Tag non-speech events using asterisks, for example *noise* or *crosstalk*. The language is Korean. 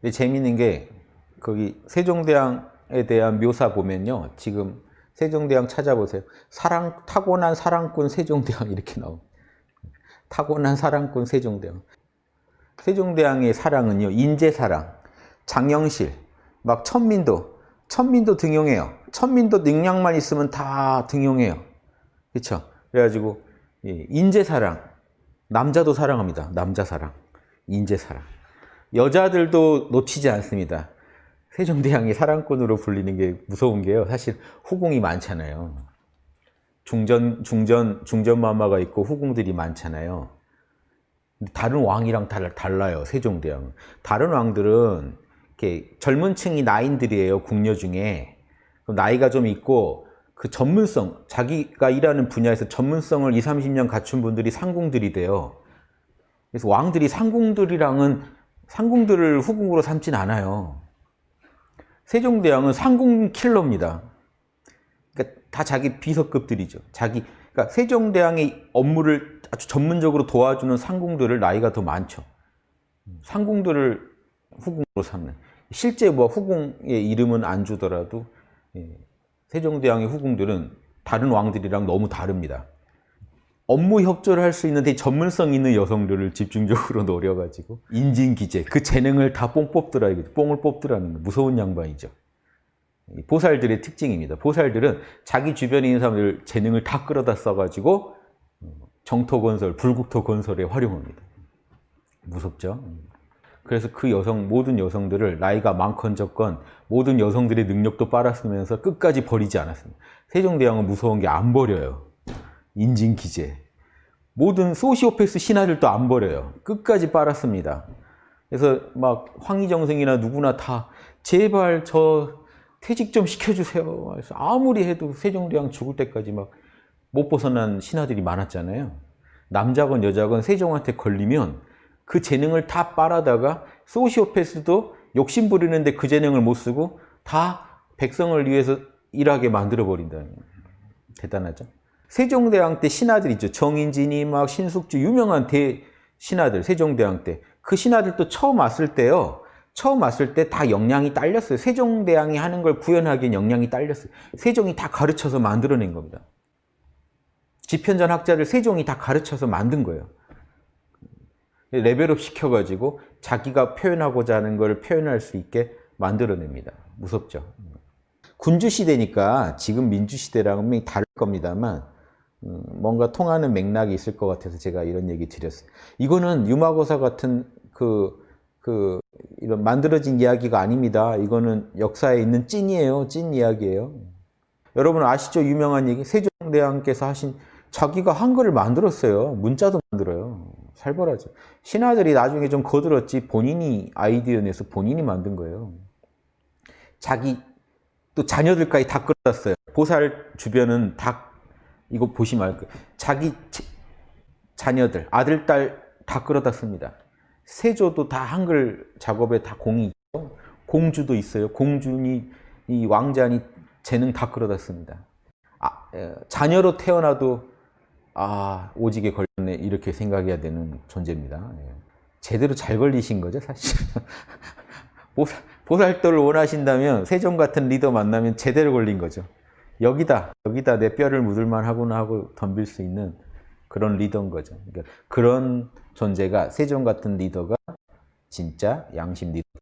근데 재밌는 게 거기 세종대왕에 대한 묘사 보면요. 지금 세종대왕 찾아보세요. 사랑 타고난 사랑꾼 세종대왕 *laughs* 이렇게 나옵니다. 타고난 사랑꾼 세종대왕. 세종대왕의 사랑은요. 인재사랑, 장영실, 막 천민도, 천민도 등용해요. 천민도 능력만 있으면 다 등용해요. 그렇죠? 그래가지고 예, 인재사랑, 남자도 사랑합니다. 남자 사랑, 인재사랑. 여자들도 놓치지 않습니다. 세종대왕이 사랑꾼으로 불리는 게 무서운 게요. 사실 후궁이 많잖아요. 중전, 중전, 중전마마가 있고 후궁들이 많잖아요. 다른 왕이랑 달, 달라요. 세종대왕. 다른 왕들은 이렇게 젊은 층이 나인들이에요. 궁녀 중에. 나이가 좀 있고 그 전문성, 자기가 일하는 분야에서 전문성을 20, 30년 갖춘 분들이 상궁들이 돼요. 그래서 왕들이 상궁들이랑은 상궁들을 후궁으로 삼진 않아요. 세종대왕은 상궁 킬러입니다. 그러니까 다 자기 비서급들이죠. 자기 그러니까 세종대왕의 업무를 아주 전문적으로 도와주는 상궁들을 나이가 더 많죠. 상궁들을 후궁으로 삼는. 실제 뭐 후궁의 이름은 안 주더라도 예, 세종대왕의 후궁들은 다른 왕들이랑 너무 다릅니다. 업무 협조를 할 수 있는 데 전문성 있는 여성들을 집중적으로 *laughs* 노려가지고 인진기재 그 재능을 다 뽕 뽑더라 이거죠. 뽕을 뽑더라는 무서운 양반이죠. 보살들의 특징입니다. 보살들은 자기 주변에 있는 사람들 재능을 다 끌어다 써가지고 정토 건설, 불국토 건설에 활용합니다. 무섭죠? 그래서 그 여성, 모든 여성들을 나이가 많건 적건 모든 여성들의 능력도 빨았으면서 끝까지 버리지 않았습니다. 세종대왕은 무서운 게 안 버려요. 인진기재. 모든 소시오패스 신하들도 안 버려요. 끝까지 빨았습니다. 그래서 막 황희정승이나 누구나 다 제발 저 퇴직 좀 시켜주세요. 그래서 아무리 해도 세종대왕 죽을 때까지 막 못 벗어난 신하들이 많았잖아요. 남자건 여자건 세종한테 걸리면 그 재능을 다 빨아다가 소시오패스도 욕심 부리는데 그 재능을 못 쓰고 다 백성을 위해서 일하게 만들어 버린다는 대단하죠. 세종대왕 때 신하들 있죠. 정인진이 막 신숙주 유명한 대 신하들 세종대왕 때 그 신하들도 처음 왔을 때요. 처음 왔을 때 다 역량이 딸렸어요. 세종대왕이 하는 걸 구현하기엔 역량이 딸렸어요. 세종이 다 가르쳐서 만들어낸 겁니다. 지편전 학자를 세종이 다 가르쳐서 만든 거예요. 레벨업 시켜가지고 자기가 표현하고자 하는 걸 표현할 수 있게 만들어냅니다. 무섭죠. 군주시대니까 지금 민주시대랑은 다를 겁니다만 음, 뭔가 통하는 맥락이 있을 것 같아서 제가 이런 얘기 드렸어요. 이거는 유마고사 같은 그, 그, 이런 만들어진 이야기가 아닙니다. 이거는 역사에 있는 찐이에요. 찐 이야기예요. 여러분 아시죠? 유명한 얘기. 세종대왕께서 하신 자기가 한글을 만들었어요. 문자도 만들어요. 살벌하죠. 신하들이 나중에 좀 거들었지 본인이 아이디어 내서 본인이 만든 거예요. 자기 또 자녀들까지 다 끌어놨어요. 보살 주변은 다 이거 보시면. 자기 자녀들, 아들, 딸 다 끌어다 씁니다. 세조도 다 한글 작업에 다 공이 있고 공주도 있어요. 공주니 이 왕자니 재능 다 끌어다 씁니다. 아, 자녀로 태어나도 아 오지게 걸렸네 이렇게 생각해야 되는 존재입니다. 예. 제대로 잘 걸리신 거죠 사실. *laughs* 보살, 보살도를 원하신다면 세종 같은 리더 만나면 제대로 걸린 거죠. 여기다 여기다 내 뼈를 묻을만 하구나 하고 덤빌 수 있는 그런 리더인 거죠. 그러니까 그런 존재가 세종 같은 리더가 진짜 양심 리더.